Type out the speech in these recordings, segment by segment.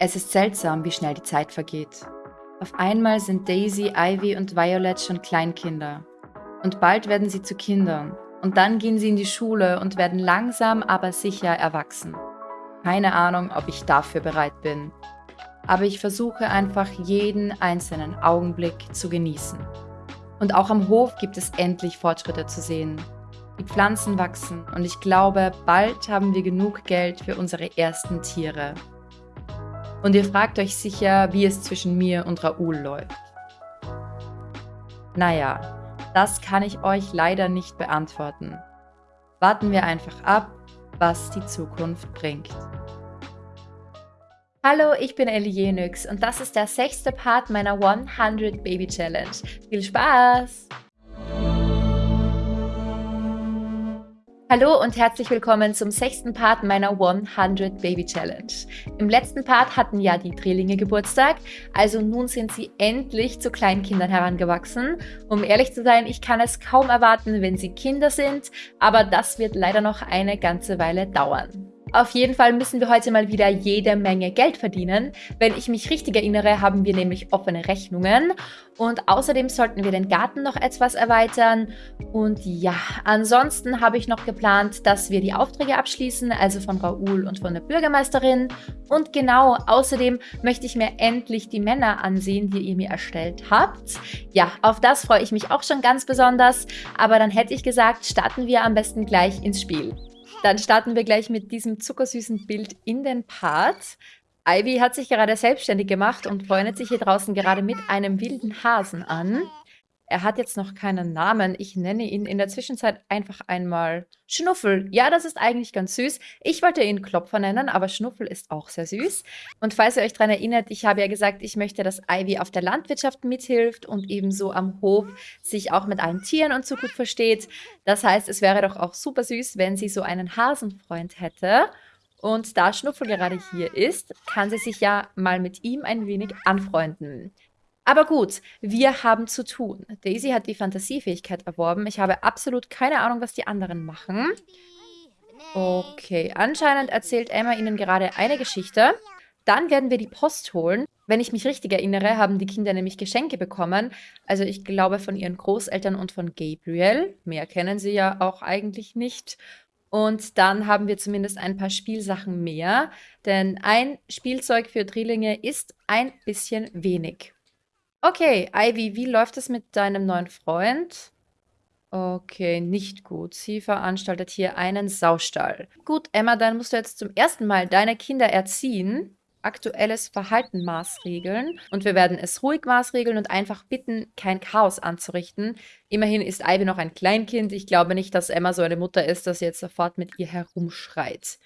Es ist seltsam, wie schnell die Zeit vergeht. Auf einmal sind Daisy, Ivy und Violet schon Kleinkinder. Und bald werden sie zu Kindern. Und dann gehen sie in die Schule und werden langsam, aber sicher erwachsen. Keine Ahnung, ob ich dafür bereit bin. Aber ich versuche einfach jeden einzelnen Augenblick zu genießen. Und auch am Hof gibt es endlich Fortschritte zu sehen. Die Pflanzen wachsen und ich glaube, bald haben wir genug Geld für unsere ersten Tiere. Und ihr fragt euch sicher, wie es zwischen mir und Raoul läuft. Naja, das kann ich euch leider nicht beantworten. Warten wir einfach ab, was die Zukunft bringt. Hallo, ich bin Ellie Jenix und das ist der sechste Part meiner 100 Baby Challenge. Viel Spaß! Hallo und herzlich willkommen zum sechsten Part meiner 100 Baby Challenge. Im letzten Part hatten ja die Drillinge Geburtstag, also nun sind sie endlich zu Kleinkindern herangewachsen. Um ehrlich zu sein, ich kann es kaum erwarten, wenn sie Kinder sind, aber das wird leider noch eine ganze Weile dauern. Auf jeden Fall müssen wir heute mal wieder jede Menge Geld verdienen. Wenn ich mich richtig erinnere, haben wir nämlich offene Rechnungen. Und außerdem sollten wir den Garten noch etwas erweitern. Und ja, ansonsten habe ich noch geplant, dass wir die Aufträge abschließen, also von Raoul und von der Bürgermeisterin. Und genau, außerdem möchte ich mir endlich die Männer ansehen, die ihr mir erstellt habt. Ja, auf das freue ich mich auch schon ganz besonders. Aber dann hätte ich gesagt, starten wir am besten gleich ins Spiel. Dann starten wir gleich mit diesem zuckersüßen Bild in den Part. Ivy hat sich gerade selbstständig gemacht und freundet sich hier draußen gerade mit einem wilden Hasen an. Er hat jetzt noch keinen Namen. Ich nenne ihn in der Zwischenzeit einfach einmal Schnuffel. Ja, das ist eigentlich ganz süß. Ich wollte ihn Klopfer nennen, aber Schnuffel ist auch sehr süß. Und falls ihr euch daran erinnert, ich habe ja gesagt, ich möchte, dass Ivy auf der Landwirtschaft mithilft und ebenso am Hof sich auch mit allen Tieren und so gut versteht. Das heißt, es wäre doch auch super süß, wenn sie so einen Hasenfreund hätte. Und da Schnuffel gerade hier ist, kann sie sich ja mal mit ihm ein wenig anfreunden. Aber gut, wir haben zu tun. Daisy hat die Fantasiefähigkeit erworben. Ich habe absolut keine Ahnung, was die anderen machen. Okay, anscheinend erzählt Emma ihnen gerade eine Geschichte. Dann werden wir die Post holen. Wenn ich mich richtig erinnere, haben die Kinder nämlich Geschenke bekommen. Also ich glaube von ihren Großeltern und von Gabriel. Mehr kennen sie ja auch eigentlich nicht. Und dann haben wir zumindest ein paar Spielsachen mehr. Denn ein Spielzeug für Drillinge ist ein bisschen wenig. Okay, Ivy, wie läuft es mit deinem neuen Freund? Okay, nicht gut. Sie veranstaltet hier einen Saustall. Gut, Emma, dann musst du jetzt zum ersten Mal deine Kinder erziehen, aktuelles Verhalten maßregeln und wir werden es ruhig maßregeln und einfach bitten, kein Chaos anzurichten. Immerhin ist Ivy noch ein Kleinkind. Ich glaube nicht, dass Emma so eine Mutter ist, dass sie jetzt sofort mit ihr herumschreit.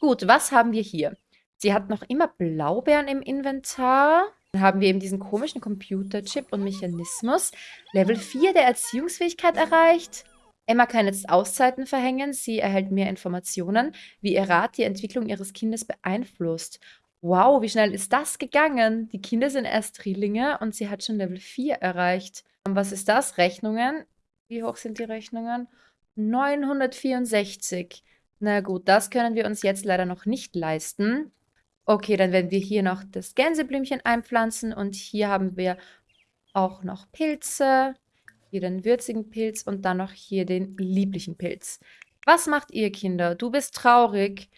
Gut, was haben wir hier? Sie hat noch immer Blaubeeren im Inventar. Dann haben wir eben diesen komischen Computerchip und Mechanismus. Level 4 der Erziehungsfähigkeit erreicht. Emma kann jetzt Auszeiten verhängen. Sie erhält mehr Informationen, wie ihr Rat die Entwicklung ihres Kindes beeinflusst. Wow, wie schnell ist das gegangen? Die Kinder sind erst Drillinge und sie hat schon Level 4 erreicht. Und was ist das? Rechnungen? Wie hoch sind die Rechnungen? 964. Na gut, das können wir uns jetzt leider noch nicht leisten. Okay, dann werden wir hier noch das Gänseblümchen einpflanzen und hier haben wir auch noch Pilze. Hier den würzigen Pilz und dann noch hier den lieblichen Pilz. Was macht ihr, Kinder? Du bist traurig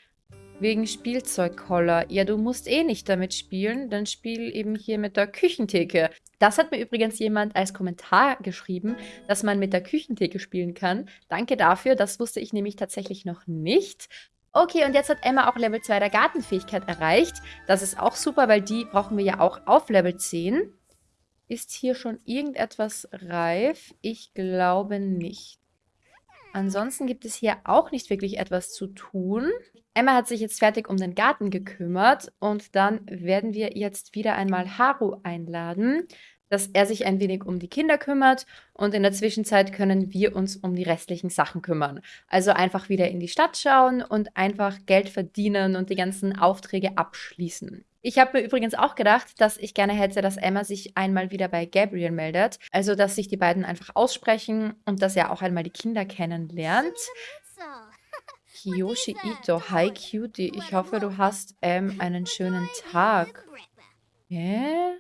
wegen Spielzeugkoller. Ja, du musst eh nicht damit spielen, dann spiel eben hier mit der Küchentheke. Das hat mir übrigens jemand als Kommentar geschrieben, dass man mit der Küchentheke spielen kann. Danke dafür, das wusste ich nämlich tatsächlich noch nicht. Okay, und jetzt hat Emma auch Level 2 der Gartenfähigkeit erreicht. Das ist auch super, weil die brauchen wir ja auch auf Level 10. Ist hier schon irgendetwas reif? Ich glaube nicht. Ansonsten gibt es hier auch nicht wirklich etwas zu tun. Emma hat sich jetzt fertig um den Garten gekümmert und dann werden wir jetzt wieder einmal Haru einladen dass er sich ein wenig um die Kinder kümmert und in der Zwischenzeit können wir uns um die restlichen Sachen kümmern. Also einfach wieder in die Stadt schauen und einfach Geld verdienen und die ganzen Aufträge abschließen. Ich habe mir übrigens auch gedacht, dass ich gerne hätte, dass Emma sich einmal wieder bei Gabriel meldet. Also, dass sich die beiden einfach aussprechen und dass er auch einmal die Kinder kennenlernt. Kiyoshi Ito. Hi, Cutie. Ich hoffe, du hast ähm, einen schönen Tag. Hä?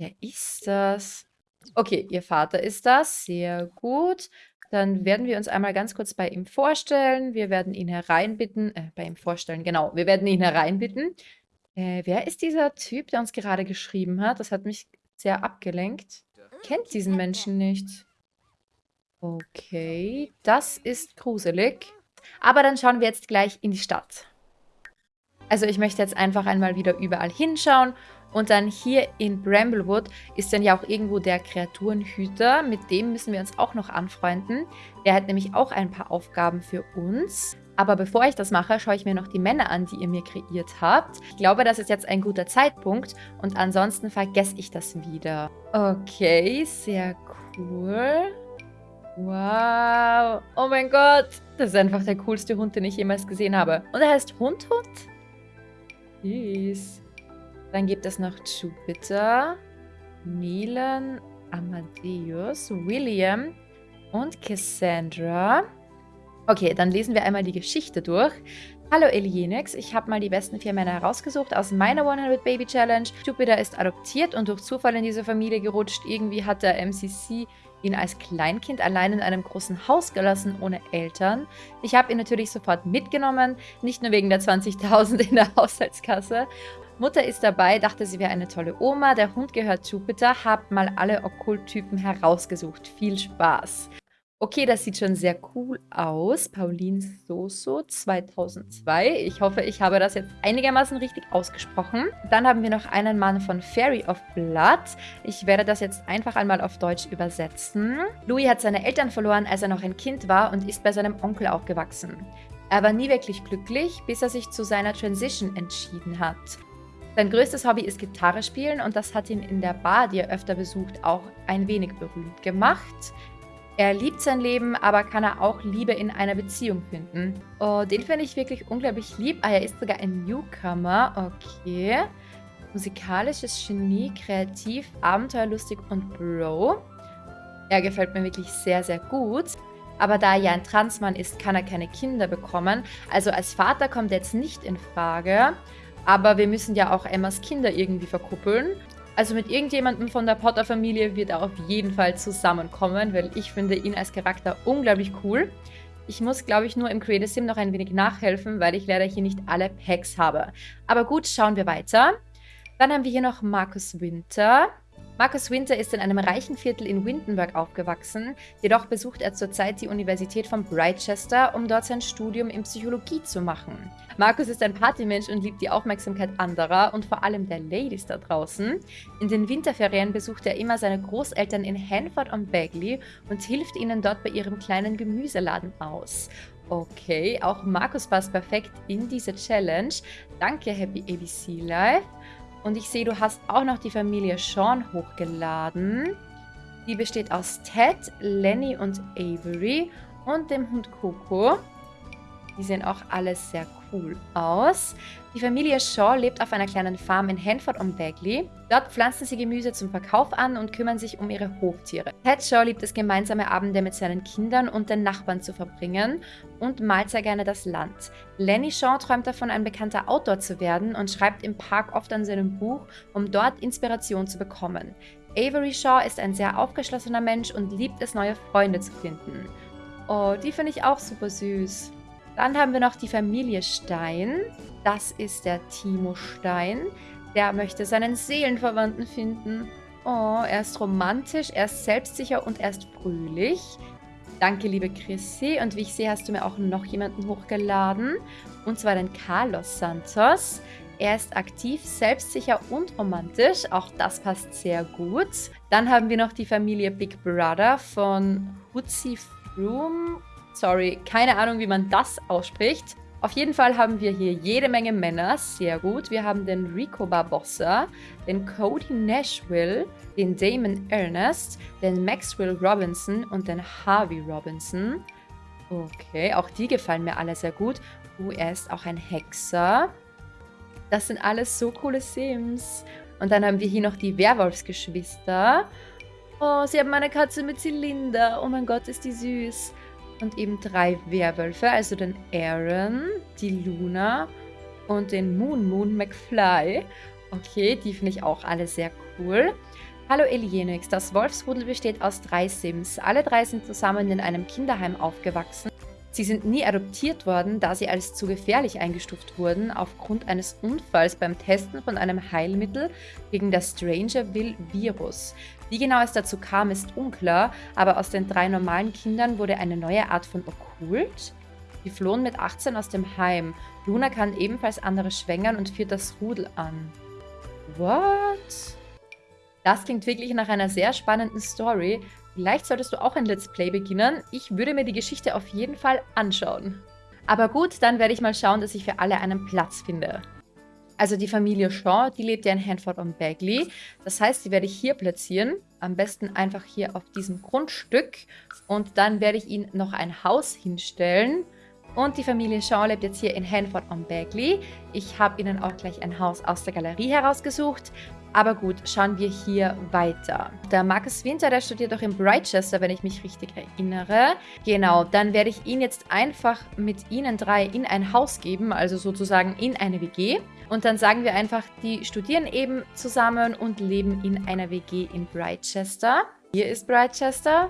Wer ist das? Okay, ihr Vater ist das. Sehr gut. Dann werden wir uns einmal ganz kurz bei ihm vorstellen. Wir werden ihn hereinbitten. Äh, bei ihm vorstellen, genau. Wir werden ihn hereinbitten. Äh, wer ist dieser Typ, der uns gerade geschrieben hat? Das hat mich sehr abgelenkt. Kennt diesen Menschen nicht. Okay, das ist gruselig. Aber dann schauen wir jetzt gleich in die Stadt. Also ich möchte jetzt einfach einmal wieder überall hinschauen. Und dann hier in Bramblewood ist dann ja auch irgendwo der Kreaturenhüter. Mit dem müssen wir uns auch noch anfreunden. Der hat nämlich auch ein paar Aufgaben für uns. Aber bevor ich das mache, schaue ich mir noch die Männer an, die ihr mir kreiert habt. Ich glaube, das ist jetzt ein guter Zeitpunkt und ansonsten vergesse ich das wieder. Okay, sehr cool. Wow. Oh mein Gott. Das ist einfach der coolste Hund, den ich jemals gesehen habe. Und er heißt Hundhund? Süß. Dann gibt es noch Jupiter, Milan, Amadeus, William und Cassandra. Okay, dann lesen wir einmal die Geschichte durch. Hallo Elienix, ich habe mal die besten vier Männer herausgesucht aus meiner 100 Baby Challenge. Jupiter ist adoptiert und durch Zufall in diese Familie gerutscht. Irgendwie hat der MCC ihn als Kleinkind allein in einem großen Haus gelassen, ohne Eltern. Ich habe ihn natürlich sofort mitgenommen, nicht nur wegen der 20.000 in der Haushaltskasse. Mutter ist dabei, dachte, sie wäre eine tolle Oma. Der Hund gehört Jupiter, habt mal alle Okkulttypen herausgesucht. Viel Spaß! Okay, das sieht schon sehr cool aus. Pauline Soso 2002. Ich hoffe, ich habe das jetzt einigermaßen richtig ausgesprochen. Dann haben wir noch einen Mann von Fairy of Blood. Ich werde das jetzt einfach einmal auf Deutsch übersetzen. Louis hat seine Eltern verloren, als er noch ein Kind war und ist bei seinem Onkel aufgewachsen. Er war nie wirklich glücklich, bis er sich zu seiner Transition entschieden hat. Sein größtes Hobby ist Gitarre spielen und das hat ihn in der Bar, die er öfter besucht, auch ein wenig berühmt gemacht. Er liebt sein Leben, aber kann er auch Liebe in einer Beziehung finden. Oh, den finde ich wirklich unglaublich lieb. Ah, er ist sogar ein Newcomer. Okay. Musikalisches Genie, kreativ, abenteuerlustig und Bro. Er gefällt mir wirklich sehr, sehr gut. Aber da er ja ein Transmann ist, kann er keine Kinder bekommen. Also als Vater kommt er jetzt nicht in Frage. Aber wir müssen ja auch Emmas Kinder irgendwie verkuppeln. Also mit irgendjemandem von der Potter-Familie wird er auf jeden Fall zusammenkommen, weil ich finde ihn als Charakter unglaublich cool. Ich muss, glaube ich, nur im Creative Sim noch ein wenig nachhelfen, weil ich leider hier nicht alle Packs habe. Aber gut, schauen wir weiter. Dann haben wir hier noch Markus Winter. Marcus Winter ist in einem reichen Viertel in Windenburg aufgewachsen, jedoch besucht er zurzeit die Universität von Brightchester, um dort sein Studium in Psychologie zu machen. Marcus ist ein Partymensch und liebt die Aufmerksamkeit anderer und vor allem der Ladies da draußen. In den Winterferien besucht er immer seine Großeltern in Hanford und Bagley und hilft ihnen dort bei ihrem kleinen Gemüseladen aus. Okay, auch Markus passt perfekt in diese Challenge. Danke, Happy ABC Life. Und ich sehe, du hast auch noch die Familie Sean hochgeladen. Die besteht aus Ted, Lenny und Avery und dem Hund Coco. Die sehen auch alles sehr cool aus. Die Familie Shaw lebt auf einer kleinen Farm in Hanford und Bagley. Dort pflanzen sie Gemüse zum Verkauf an und kümmern sich um ihre Hoftiere. Ted Shaw liebt es, gemeinsame Abende mit seinen Kindern und den Nachbarn zu verbringen und malt sehr gerne das Land. Lenny Shaw träumt davon, ein bekannter Autor zu werden und schreibt im Park oft an seinem Buch, um dort Inspiration zu bekommen. Avery Shaw ist ein sehr aufgeschlossener Mensch und liebt es, neue Freunde zu finden. Oh, die finde ich auch super süß. Dann haben wir noch die Familie Stein. Das ist der Timo Stein. Der möchte seinen Seelenverwandten finden. Oh, er ist romantisch, er ist selbstsicher und er ist fröhlich. Danke, liebe Chrissy. Und wie ich sehe, hast du mir auch noch jemanden hochgeladen. Und zwar den Carlos Santos. Er ist aktiv, selbstsicher und romantisch. Auch das passt sehr gut. Dann haben wir noch die Familie Big Brother von Hutzi Froome Sorry, keine Ahnung, wie man das ausspricht. Auf jeden Fall haben wir hier jede Menge Männer, sehr gut. Wir haben den Rico Barbossa, den Cody Nashville, den Damon Ernest, den Maxwell Robinson und den Harvey Robinson. Okay, auch die gefallen mir alle sehr gut. Oh, er ist auch ein Hexer. Das sind alles so coole Sims. Und dann haben wir hier noch die Werwolfsgeschwister. Oh, sie haben eine Katze mit Zylinder. Oh mein Gott, ist die süß. Und eben drei Werwölfe, also den Aaron, die Luna und den Moon Moon McFly. Okay, die finde ich auch alle sehr cool. Hallo Elienix, das Wolfsrudel besteht aus drei Sims. Alle drei sind zusammen in einem Kinderheim aufgewachsen. Sie sind nie adoptiert worden, da sie als zu gefährlich eingestuft wurden aufgrund eines Unfalls beim Testen von einem Heilmittel gegen das Strangerville-Virus. Wie genau es dazu kam, ist unklar, aber aus den drei normalen Kindern wurde eine neue Art von Okkult. Die flohen mit 18 aus dem Heim. Luna kann ebenfalls andere schwängern und führt das Rudel an. What? Das klingt wirklich nach einer sehr spannenden Story. Vielleicht solltest du auch ein Let's Play beginnen. Ich würde mir die Geschichte auf jeden Fall anschauen. Aber gut, dann werde ich mal schauen, dass ich für alle einen Platz finde. Also die Familie Shaw, die lebt ja in Hanford on Bagley. Das heißt, die werde ich hier platzieren. Am besten einfach hier auf diesem Grundstück. Und dann werde ich ihnen noch ein Haus hinstellen. Und die Familie Shaw lebt jetzt hier in Hanford on Bagley. Ich habe ihnen auch gleich ein Haus aus der Galerie herausgesucht. Aber gut, schauen wir hier weiter. Der Marcus Winter, der studiert auch in Brightchester, wenn ich mich richtig erinnere. Genau, dann werde ich ihn jetzt einfach mit ihnen drei in ein Haus geben, also sozusagen in eine WG. Und dann sagen wir einfach, die studieren eben zusammen und leben in einer WG in Brightchester. Hier ist Brightchester.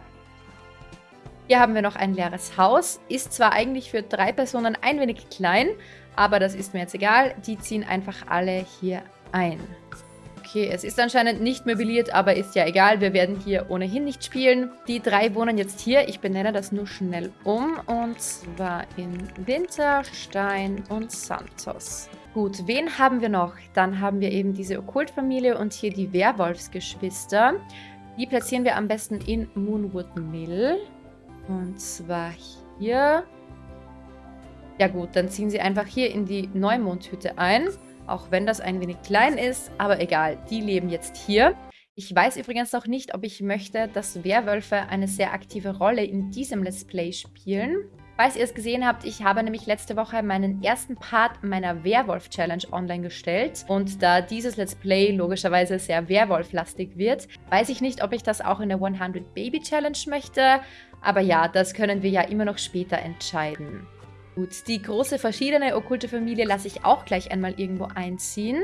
Hier haben wir noch ein leeres Haus. Ist zwar eigentlich für drei Personen ein wenig klein, aber das ist mir jetzt egal. Die ziehen einfach alle hier ein. Okay, es ist anscheinend nicht möbliert, aber ist ja egal. Wir werden hier ohnehin nicht spielen. Die drei wohnen jetzt hier. Ich benenne das nur schnell um. Und zwar in Winter, Stein und Santos. Gut, wen haben wir noch? Dann haben wir eben diese Okkultfamilie und hier die Werwolfsgeschwister. Die platzieren wir am besten in Moonwood Mill. Und zwar hier. Ja gut, dann ziehen sie einfach hier in die Neumondhütte ein. Auch wenn das ein wenig klein ist, aber egal, die leben jetzt hier. Ich weiß übrigens noch nicht, ob ich möchte, dass Werwölfe eine sehr aktive Rolle in diesem Let's Play spielen. Falls ihr es gesehen habt, ich habe nämlich letzte Woche meinen ersten Part meiner Werwolf-Challenge online gestellt. Und da dieses Let's Play logischerweise sehr Werwolf-lastig wird, weiß ich nicht, ob ich das auch in der 100 Baby Challenge möchte. Aber ja, das können wir ja immer noch später entscheiden. Gut, die große verschiedene okkulte Familie lasse ich auch gleich einmal irgendwo einziehen.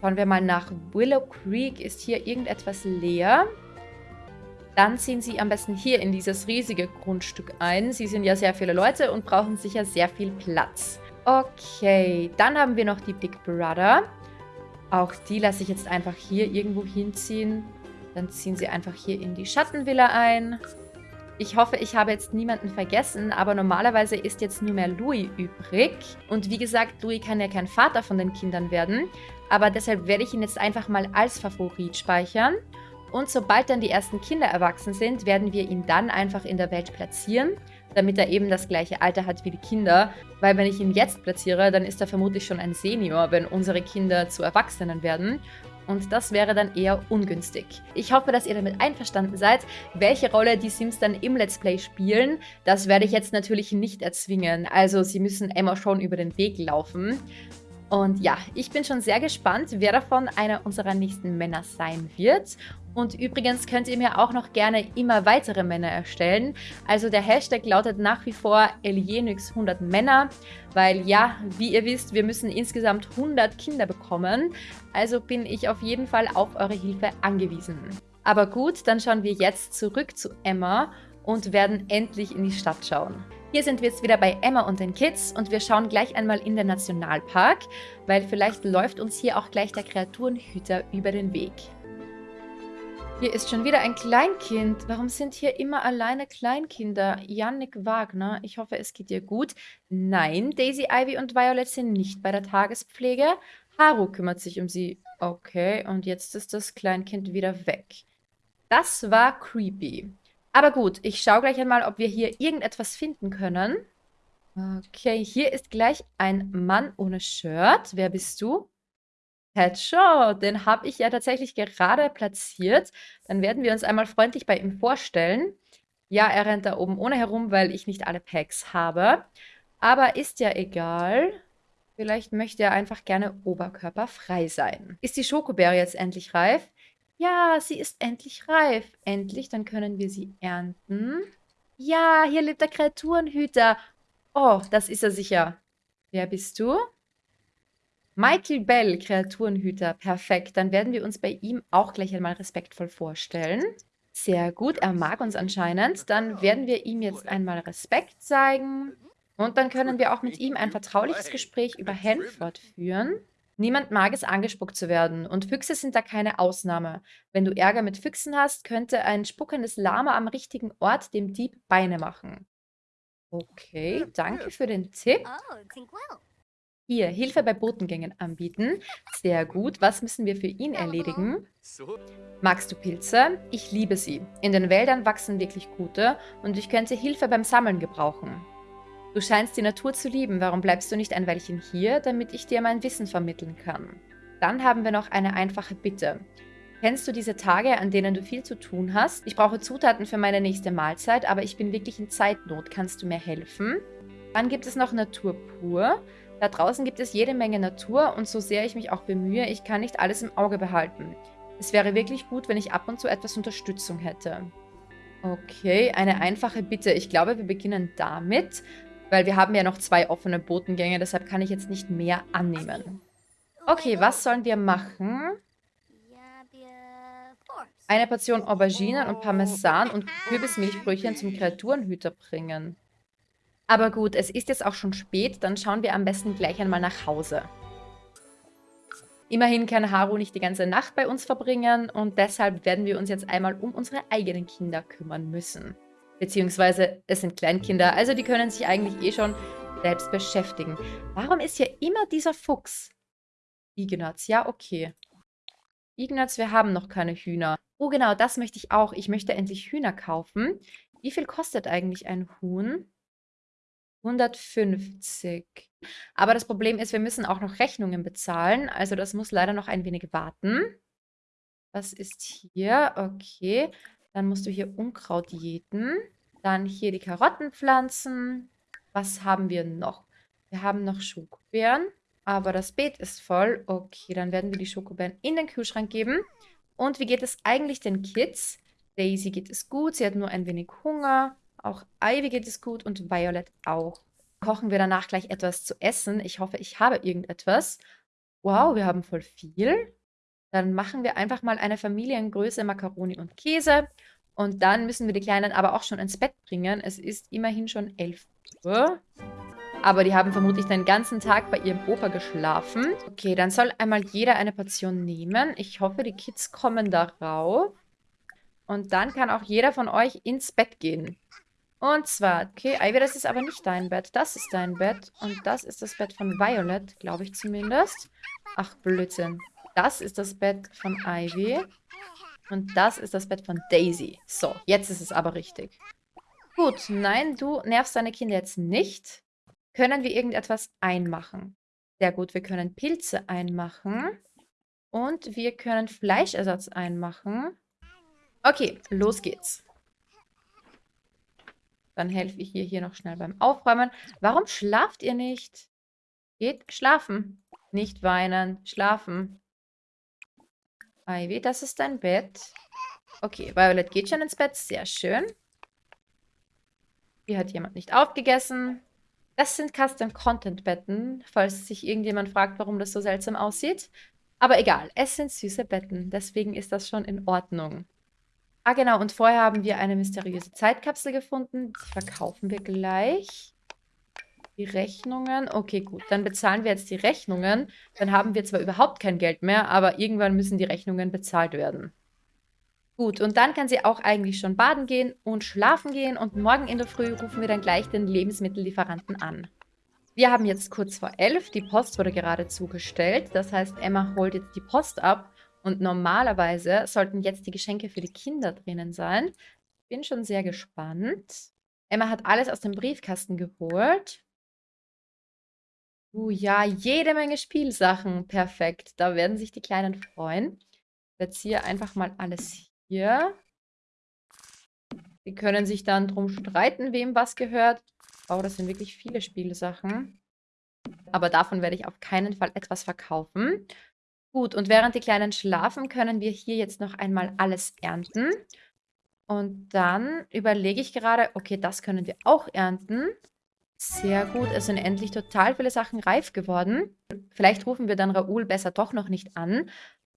Schauen wir mal nach Willow Creek. Ist hier irgendetwas leer? Dann ziehen Sie am besten hier in dieses riesige Grundstück ein. Sie sind ja sehr viele Leute und brauchen sicher sehr viel Platz. Okay, dann haben wir noch die Big Brother. Auch die lasse ich jetzt einfach hier irgendwo hinziehen. Dann ziehen Sie einfach hier in die Schattenvilla ein. Ich hoffe, ich habe jetzt niemanden vergessen, aber normalerweise ist jetzt nur mehr Louis übrig. Und wie gesagt, Louis kann ja kein Vater von den Kindern werden, aber deshalb werde ich ihn jetzt einfach mal als Favorit speichern. Und sobald dann die ersten Kinder erwachsen sind, werden wir ihn dann einfach in der Welt platzieren, damit er eben das gleiche Alter hat wie die Kinder. Weil wenn ich ihn jetzt platziere, dann ist er vermutlich schon ein Senior, wenn unsere Kinder zu Erwachsenen werden. Und das wäre dann eher ungünstig. Ich hoffe, dass ihr damit einverstanden seid. Welche Rolle die Sims dann im Let's Play spielen, das werde ich jetzt natürlich nicht erzwingen. Also sie müssen Emma schon über den Weg laufen. Und ja, ich bin schon sehr gespannt, wer davon einer unserer nächsten Männer sein wird. Und übrigens könnt ihr mir auch noch gerne immer weitere Männer erstellen. Also der Hashtag lautet nach wie vor Elienix100 Männer, weil ja, wie ihr wisst, wir müssen insgesamt 100 Kinder bekommen. Also bin ich auf jeden Fall auf eure Hilfe angewiesen. Aber gut, dann schauen wir jetzt zurück zu Emma und werden endlich in die Stadt schauen. Hier sind wir jetzt wieder bei Emma und den Kids und wir schauen gleich einmal in den Nationalpark, weil vielleicht läuft uns hier auch gleich der Kreaturenhüter über den Weg. Hier ist schon wieder ein Kleinkind. Warum sind hier immer alleine Kleinkinder? Yannick Wagner, ich hoffe, es geht dir gut. Nein, Daisy, Ivy und Violet sind nicht bei der Tagespflege. Haru kümmert sich um sie. Okay, und jetzt ist das Kleinkind wieder weg. Das war creepy. Aber gut, ich schaue gleich einmal, ob wir hier irgendetwas finden können. Okay, hier ist gleich ein Mann ohne Shirt. Wer bist du? Headshot, den habe ich ja tatsächlich gerade platziert. Dann werden wir uns einmal freundlich bei ihm vorstellen. Ja, er rennt da oben ohne herum, weil ich nicht alle Packs habe. Aber ist ja egal. Vielleicht möchte er einfach gerne oberkörperfrei sein. Ist die Schokobeere jetzt endlich reif? Ja, sie ist endlich reif. Endlich, dann können wir sie ernten. Ja, hier lebt der Kreaturenhüter. Oh, das ist er sicher. Wer bist du? Michael Bell, Kreaturenhüter. Perfekt. Dann werden wir uns bei ihm auch gleich einmal respektvoll vorstellen. Sehr gut, er mag uns anscheinend. Dann werden wir ihm jetzt einmal Respekt zeigen. Und dann können wir auch mit ihm ein vertrauliches Gespräch über Hanford führen. Niemand mag es, angespuckt zu werden. Und Füchse sind da keine Ausnahme. Wenn du Ärger mit Füchsen hast, könnte ein spuckendes Lama am richtigen Ort dem Dieb Beine machen. Okay, danke für den Tipp. Hier, Hilfe bei Botengängen anbieten. Sehr gut. Was müssen wir für ihn erledigen? Magst du Pilze? Ich liebe sie. In den Wäldern wachsen wirklich gute und ich könnte Hilfe beim Sammeln gebrauchen. Du scheinst die Natur zu lieben. Warum bleibst du nicht ein Weilchen hier, damit ich dir mein Wissen vermitteln kann? Dann haben wir noch eine einfache Bitte. Kennst du diese Tage, an denen du viel zu tun hast? Ich brauche Zutaten für meine nächste Mahlzeit, aber ich bin wirklich in Zeitnot. Kannst du mir helfen? Dann gibt es noch Natur pur. Da draußen gibt es jede Menge Natur und so sehr ich mich auch bemühe, ich kann nicht alles im Auge behalten. Es wäre wirklich gut, wenn ich ab und zu etwas Unterstützung hätte. Okay, eine einfache Bitte. Ich glaube, wir beginnen damit, weil wir haben ja noch zwei offene Botengänge, deshalb kann ich jetzt nicht mehr annehmen. Okay, was sollen wir machen? Eine Portion Auberginen und Parmesan und Kürbismilchbrötchen zum Kreaturenhüter bringen. Aber gut, es ist jetzt auch schon spät, dann schauen wir am besten gleich einmal nach Hause. Immerhin kann Haru nicht die ganze Nacht bei uns verbringen und deshalb werden wir uns jetzt einmal um unsere eigenen Kinder kümmern müssen. Beziehungsweise es sind Kleinkinder, also die können sich eigentlich eh schon selbst beschäftigen. Warum ist hier immer dieser Fuchs? Ignaz, ja okay. Ignaz, wir haben noch keine Hühner. Oh genau, das möchte ich auch. Ich möchte endlich Hühner kaufen. Wie viel kostet eigentlich ein Huhn? 150. Aber das Problem ist, wir müssen auch noch Rechnungen bezahlen. Also das muss leider noch ein wenig warten. Was ist hier? Okay. Dann musst du hier Unkraut jäten. Dann hier die Karotten pflanzen. Was haben wir noch? Wir haben noch Schokobeeren. Aber das Beet ist voll. Okay, dann werden wir die Schokobeeren in den Kühlschrank geben. Und wie geht es eigentlich den Kids? Daisy geht es gut. Sie hat nur ein wenig Hunger. Auch Ivy geht es gut und Violet auch. Kochen wir danach gleich etwas zu essen. Ich hoffe, ich habe irgendetwas. Wow, wir haben voll viel. Dann machen wir einfach mal eine Familiengröße Macaroni und Käse. Und dann müssen wir die Kleinen aber auch schon ins Bett bringen. Es ist immerhin schon 11 Uhr. Aber die haben vermutlich den ganzen Tag bei ihrem Opa geschlafen. Okay, dann soll einmal jeder eine Portion nehmen. Ich hoffe, die Kids kommen darauf. Und dann kann auch jeder von euch ins Bett gehen. Und zwar, okay, Ivy, das ist aber nicht dein Bett. Das ist dein Bett. Und das ist das Bett von Violet, glaube ich zumindest. Ach, Blödsinn. Das ist das Bett von Ivy. Und das ist das Bett von Daisy. So, jetzt ist es aber richtig. Gut, nein, du nervst deine Kinder jetzt nicht. Können wir irgendetwas einmachen? Sehr gut, wir können Pilze einmachen. Und wir können Fleischersatz einmachen. Okay, los geht's. Dann helfe ich ihr hier noch schnell beim Aufräumen. Warum schlaft ihr nicht? Geht schlafen. Nicht weinen, schlafen. Ivy, das ist dein Bett. Okay, Violet geht schon ins Bett. Sehr schön. Hier hat jemand nicht aufgegessen. Das sind Custom-Content-Betten, falls sich irgendjemand fragt, warum das so seltsam aussieht. Aber egal, es sind süße Betten. Deswegen ist das schon in Ordnung. Ah, genau. Und vorher haben wir eine mysteriöse Zeitkapsel gefunden. Die verkaufen wir gleich. Die Rechnungen. Okay, gut. Dann bezahlen wir jetzt die Rechnungen. Dann haben wir zwar überhaupt kein Geld mehr, aber irgendwann müssen die Rechnungen bezahlt werden. Gut, und dann kann sie auch eigentlich schon baden gehen und schlafen gehen. Und morgen in der Früh rufen wir dann gleich den Lebensmittellieferanten an. Wir haben jetzt kurz vor elf. Die Post wurde gerade zugestellt. Das heißt, Emma holt jetzt die Post ab und normalerweise sollten jetzt die Geschenke für die Kinder drinnen sein. Bin schon sehr gespannt. Emma hat alles aus dem Briefkasten geholt. Uh, ja, jede Menge Spielsachen. Perfekt. Da werden sich die Kleinen freuen. Ich platziere einfach mal alles hier. Sie können sich dann drum streiten, wem was gehört. Oh, das sind wirklich viele Spielsachen. Aber davon werde ich auf keinen Fall etwas verkaufen. Gut, und während die Kleinen schlafen, können wir hier jetzt noch einmal alles ernten. Und dann überlege ich gerade, okay, das können wir auch ernten. Sehr gut, es sind endlich total viele Sachen reif geworden. Vielleicht rufen wir dann Raoul besser doch noch nicht an,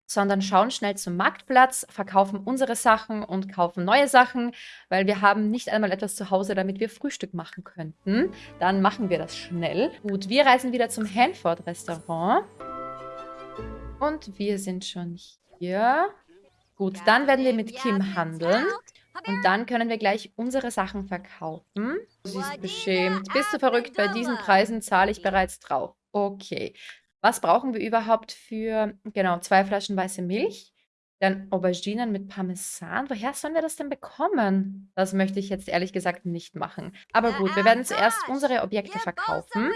sondern schauen schnell zum Marktplatz, verkaufen unsere Sachen und kaufen neue Sachen, weil wir haben nicht einmal etwas zu Hause, damit wir Frühstück machen könnten. Dann machen wir das schnell. Gut, wir reisen wieder zum Hanford-Restaurant. Und wir sind schon hier. Gut, dann werden wir mit Kim handeln. Und dann können wir gleich unsere Sachen verkaufen. Sie ist beschämt. Bist du verrückt? Bei diesen Preisen zahle ich bereits drauf. Okay. Was brauchen wir überhaupt für, genau, zwei Flaschen weiße Milch? Dann Auberginen mit Parmesan. Woher sollen wir das denn bekommen? Das möchte ich jetzt ehrlich gesagt nicht machen. Aber gut, wir werden zuerst unsere Objekte verkaufen.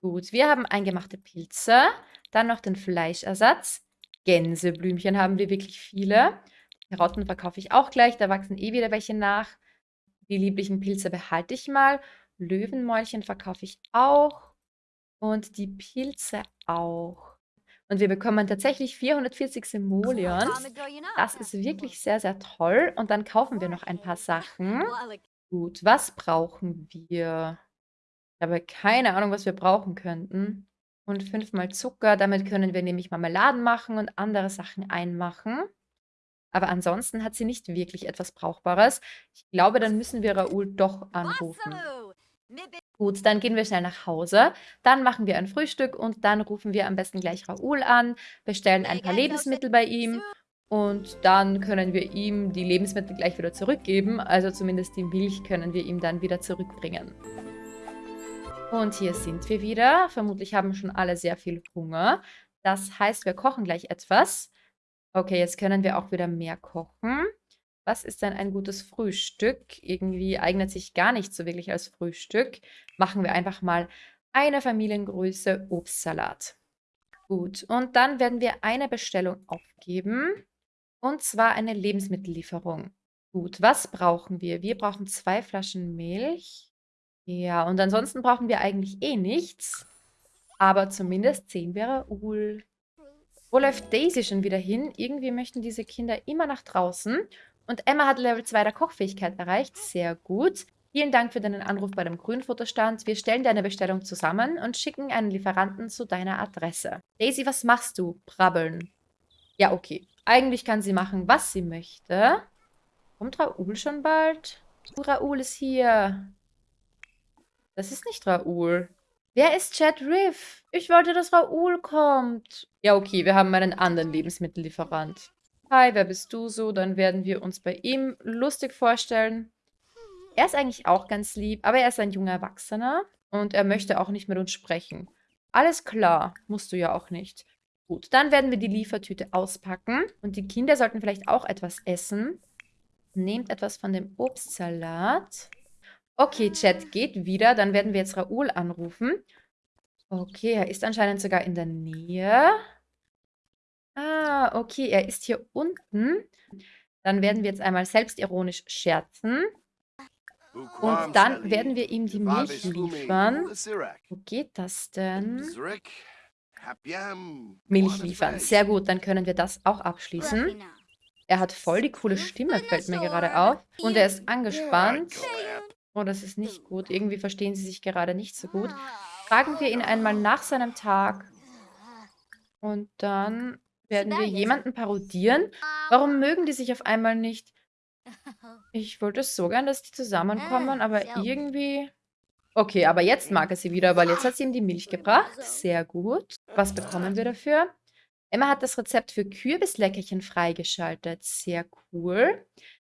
Gut, wir haben eingemachte Pilze. Dann noch den Fleischersatz. Gänseblümchen haben wir wirklich viele. Karotten verkaufe ich auch gleich, da wachsen eh wieder welche nach. Die lieblichen Pilze behalte ich mal. Löwenmäulchen verkaufe ich auch. Und die Pilze auch. Und wir bekommen tatsächlich 440 Simoleons. Das ist wirklich sehr, sehr toll. Und dann kaufen wir noch ein paar Sachen. Gut, was brauchen wir? Ich habe keine Ahnung, was wir brauchen könnten. Und fünfmal Zucker. Damit können wir nämlich Marmeladen machen und andere Sachen einmachen. Aber ansonsten hat sie nicht wirklich etwas Brauchbares. Ich glaube, dann müssen wir Raoul doch anrufen. Gut, dann gehen wir schnell nach Hause. Dann machen wir ein Frühstück und dann rufen wir am besten gleich Raoul an, bestellen ein paar Lebensmittel bei ihm und dann können wir ihm die Lebensmittel gleich wieder zurückgeben. Also zumindest die Milch können wir ihm dann wieder zurückbringen. Und hier sind wir wieder. Vermutlich haben schon alle sehr viel Hunger. Das heißt, wir kochen gleich etwas. Okay, jetzt können wir auch wieder mehr kochen. Was ist denn ein gutes Frühstück? Irgendwie eignet sich gar nicht so wirklich als Frühstück. Machen wir einfach mal eine Familiengröße Obstsalat. Gut, und dann werden wir eine Bestellung aufgeben. Und zwar eine Lebensmittellieferung. Gut, was brauchen wir? Wir brauchen zwei Flaschen Milch. Ja, und ansonsten brauchen wir eigentlich eh nichts. Aber zumindest 10 wäre Ul. Wo läuft Daisy schon wieder hin? Irgendwie möchten diese Kinder immer nach draußen. Und Emma hat Level 2 der Kochfähigkeit erreicht. Sehr gut. Vielen Dank für deinen Anruf bei dem Grünfutterstand. Wir stellen deine Bestellung zusammen und schicken einen Lieferanten zu deiner Adresse. Daisy, was machst du? Brabbeln. Ja, okay. Eigentlich kann sie machen, was sie möchte. Kommt Raoul schon bald? Uh, Raoul ist hier. Das ist nicht Raoul. Wer ist Chad Riff? Ich wollte, dass Raoul kommt. Ja, okay, wir haben einen anderen Lebensmittellieferant. Hi, wer bist du so? Dann werden wir uns bei ihm lustig vorstellen. Er ist eigentlich auch ganz lieb, aber er ist ein junger Erwachsener und er möchte auch nicht mit uns sprechen. Alles klar, musst du ja auch nicht. Gut, dann werden wir die Liefertüte auspacken und die Kinder sollten vielleicht auch etwas essen. Nehmt etwas von dem Obstsalat. Okay, Chat geht wieder. Dann werden wir jetzt Raoul anrufen. Okay, er ist anscheinend sogar in der Nähe. Ah, okay, er ist hier unten. Dann werden wir jetzt einmal selbstironisch scherzen. Und dann werden wir ihm die Milch liefern. Wo geht das denn? Milch liefern. Sehr gut, dann können wir das auch abschließen. Er hat voll die coole Stimme, fällt mir gerade auf. Und er ist angespannt. Oh, das ist nicht gut. Irgendwie verstehen sie sich gerade nicht so gut. Fragen wir ihn einmal nach seinem Tag. Und dann werden wir jemanden parodieren. Warum mögen die sich auf einmal nicht? Ich wollte so gern, dass die zusammenkommen, aber irgendwie... Okay, aber jetzt mag er sie wieder, weil jetzt hat sie ihm die Milch gebracht. Sehr gut. Was bekommen wir dafür? Emma hat das Rezept für Kürbisleckerchen freigeschaltet. Sehr cool.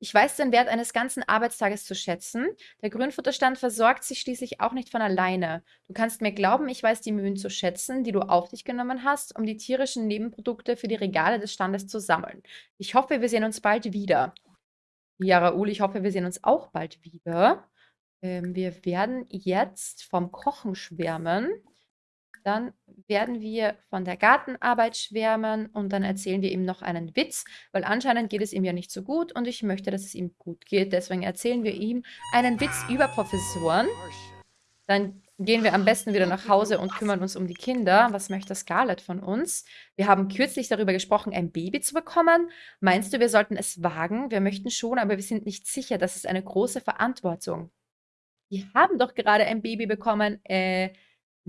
Ich weiß den Wert eines ganzen Arbeitstages zu schätzen. Der Grünfutterstand versorgt sich schließlich auch nicht von alleine. Du kannst mir glauben, ich weiß die Mühen zu schätzen, die du auf dich genommen hast, um die tierischen Nebenprodukte für die Regale des Standes zu sammeln. Ich hoffe, wir sehen uns bald wieder. Ja, Raoul, ich hoffe, wir sehen uns auch bald wieder. Ähm, wir werden jetzt vom Kochen schwärmen. Dann werden wir von der Gartenarbeit schwärmen und dann erzählen wir ihm noch einen Witz, weil anscheinend geht es ihm ja nicht so gut und ich möchte, dass es ihm gut geht. Deswegen erzählen wir ihm einen Witz über Professoren. Dann gehen wir am besten wieder nach Hause und kümmern uns um die Kinder. Was möchte Scarlett von uns? Wir haben kürzlich darüber gesprochen, ein Baby zu bekommen. Meinst du, wir sollten es wagen? Wir möchten schon, aber wir sind nicht sicher. Das ist eine große Verantwortung. Wir haben doch gerade ein Baby bekommen. Äh,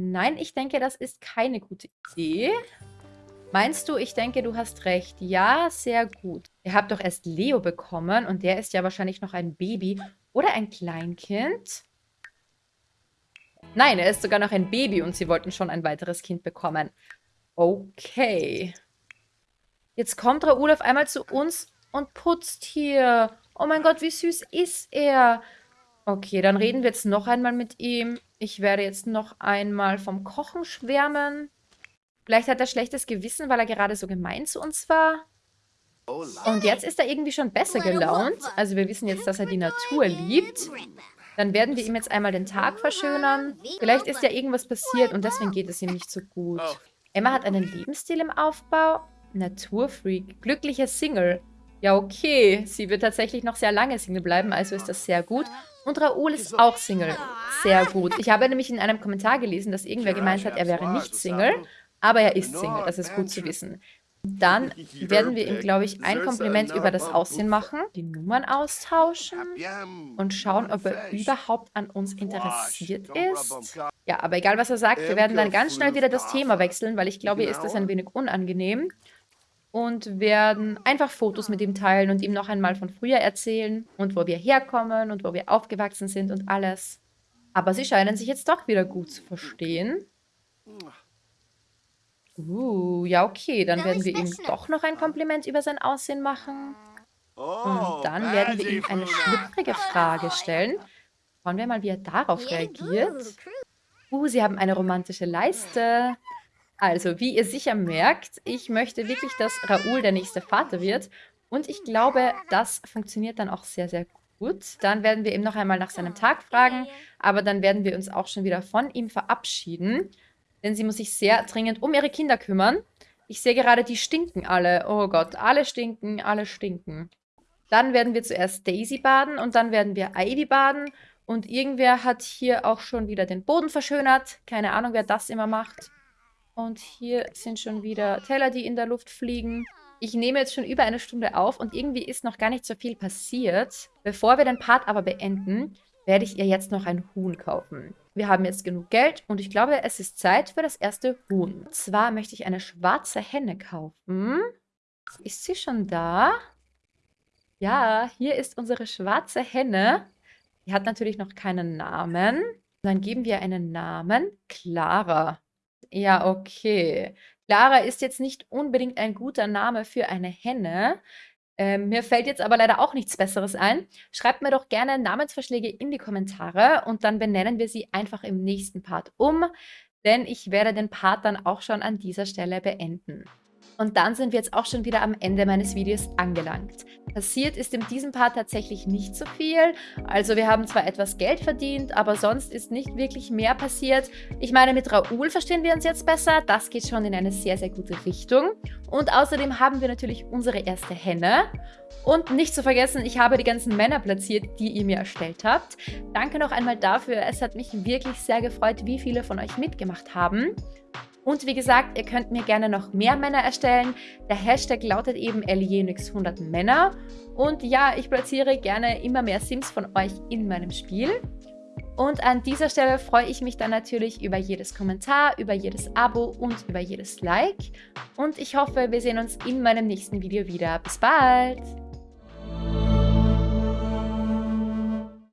nein, ich denke, das ist keine gute Idee. Meinst du, ich denke, du hast recht. Ja, sehr gut. Ihr habt doch erst Leo bekommen und der ist ja wahrscheinlich noch ein Baby oder ein Kleinkind. Nein, er ist sogar noch ein Baby und sie wollten schon ein weiteres Kind bekommen. Okay. Jetzt kommt Raoul auf einmal zu uns und putzt hier. Oh mein Gott, wie süß ist er. Okay, dann reden wir jetzt noch einmal mit ihm. Ich werde jetzt noch einmal vom Kochen schwärmen. Vielleicht hat er schlechtes Gewissen, weil er gerade so gemein zu uns war. Und jetzt ist er irgendwie schon besser gelaunt. Also wir wissen jetzt, dass er die Natur liebt. Dann werden wir ihm jetzt einmal den Tag verschönern. Vielleicht ist ja irgendwas passiert und deswegen geht es ihm nicht so gut. Emma hat einen Lebensstil im Aufbau. Naturfreak. Glücklicher Single. Ja, okay. Sie wird tatsächlich noch sehr lange Single bleiben, also ist das sehr gut. Und Raoul ist auch Single. Sehr gut. Ich habe nämlich in einem Kommentar gelesen, dass irgendwer gemeint hat, er wäre nicht Single. Aber er ist Single, das ist gut zu wissen. Dann werden wir ihm, glaube ich, ein Kompliment über das Aussehen machen, die Nummern austauschen und schauen, ob er überhaupt an uns interessiert ist. Ja, aber egal, was er sagt, wir werden dann ganz schnell wieder das Thema wechseln, weil ich glaube, ihr ist das ein wenig unangenehm. Und werden einfach Fotos mit ihm teilen und ihm noch einmal von früher erzählen und wo wir herkommen und wo wir aufgewachsen sind und alles. Aber sie scheinen sich jetzt doch wieder gut zu verstehen. Uh, ja, okay. Dann werden wir ihm doch noch ein Kompliment über sein Aussehen machen. Und oh, dann werden wir ihm eine schlüpfrige Frage stellen. Schauen wir mal, wie er darauf reagiert. Uh, sie haben eine romantische Leiste. Also, wie ihr sicher merkt, ich möchte wirklich, dass Raoul der nächste Vater wird. Und ich glaube, das funktioniert dann auch sehr, sehr gut. Dann werden wir ihm noch einmal nach seinem Tag fragen. Aber dann werden wir uns auch schon wieder von ihm verabschieden denn sie muss sich sehr dringend um ihre Kinder kümmern. Ich sehe gerade, die stinken alle. Oh Gott, alle stinken, alle stinken. Dann werden wir zuerst Daisy baden und dann werden wir Ivy baden. Und irgendwer hat hier auch schon wieder den Boden verschönert. Keine Ahnung, wer das immer macht. Und hier sind schon wieder Teller, die in der Luft fliegen. Ich nehme jetzt schon über eine Stunde auf und irgendwie ist noch gar nicht so viel passiert. Bevor wir den Part aber beenden, werde ich ihr jetzt noch ein Huhn kaufen. Wir haben jetzt genug Geld und ich glaube, es ist Zeit für das erste Huhn. Und zwar möchte ich eine schwarze Henne kaufen. Ist sie schon da? Ja, hier ist unsere schwarze Henne. Die hat natürlich noch keinen Namen. Dann geben wir einen Namen. Clara. Ja, okay. Clara ist jetzt nicht unbedingt ein guter Name für eine Henne. Ähm, mir fällt jetzt aber leider auch nichts Besseres ein. Schreibt mir doch gerne Namensvorschläge in die Kommentare und dann benennen wir sie einfach im nächsten Part um, denn ich werde den Part dann auch schon an dieser Stelle beenden. Und dann sind wir jetzt auch schon wieder am Ende meines Videos angelangt. Passiert ist in diesem Part tatsächlich nicht so viel. Also wir haben zwar etwas Geld verdient, aber sonst ist nicht wirklich mehr passiert. Ich meine, mit Raoul verstehen wir uns jetzt besser. Das geht schon in eine sehr, sehr gute Richtung. Und außerdem haben wir natürlich unsere erste Henne. Und nicht zu vergessen, ich habe die ganzen Männer platziert, die ihr mir erstellt habt. Danke noch einmal dafür. Es hat mich wirklich sehr gefreut, wie viele von euch mitgemacht haben. Und wie gesagt, ihr könnt mir gerne noch mehr Männer erstellen. Der Hashtag lautet eben Elienix100 Männer. Und ja, ich platziere gerne immer mehr Sims von euch in meinem Spiel. Und an dieser Stelle freue ich mich dann natürlich über jedes Kommentar, über jedes Abo und über jedes Like. Und ich hoffe, wir sehen uns in meinem nächsten Video wieder. Bis bald!